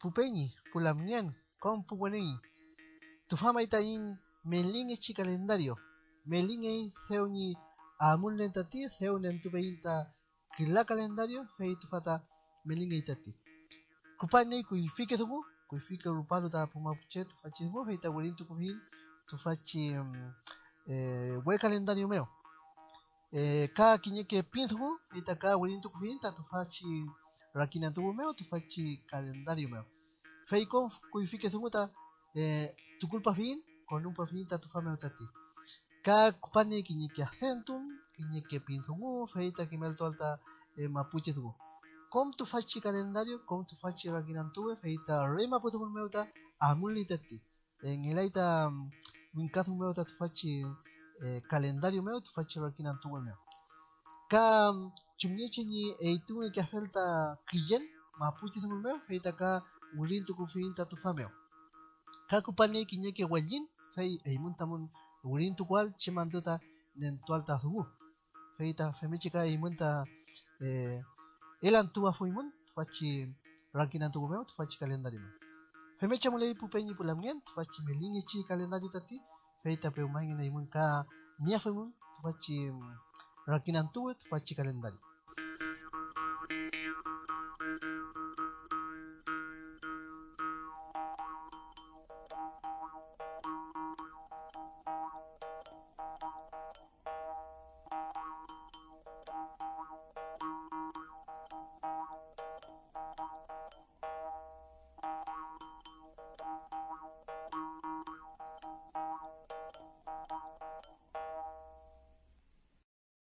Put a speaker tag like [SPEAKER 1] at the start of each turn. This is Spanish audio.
[SPEAKER 1] pupeñi pulamñan con puguaneñi tufama itaín melin echi calendario melin e seuni amun lentati seunen tupeinta kila calendario fei tufata melin e itati kupane kuifike tubu kuifike rupalo ta pumapuche tufachi tubu fei ta wurin tukupin tufachi um, eh, we calendario meo. Eh, ka kiñeke pintubu fei ta ka wurin tukupin ta tufachi rakinan tubu meo tufachi calendario meo. Fei con kuifike tubu ta eh, tu culpa fin con un perfil ta tu fama tati ka kupane kiñe que acentum kiñe que pinzumu feita que melto alta eh, mapuche tu com tu fachi calendario com tu fachi rakinan tuve feita rema puto con meuta amuli tati en el aita un caso meuta tu fachi eh, calendario meu tu fachi rakinan tuve meu ka chumnieche ni eitu que afelta kiyen mapuche meu feita ka ulin tu kufinta tu fameo. Kakupane kiñe que wallin fei eimun tamun urin tu cual che manduta nen tual ta zugu. Fei ta femichi ka eimun ta eh elan tuwa fuimun fachi ranking antu gumeo fachi calendario me femecha mulei pupeñi pulamien fachi melinge chi calendario tati fei ta pe umangin eimun ka nia fuimun fachi ranking antu fachi calendario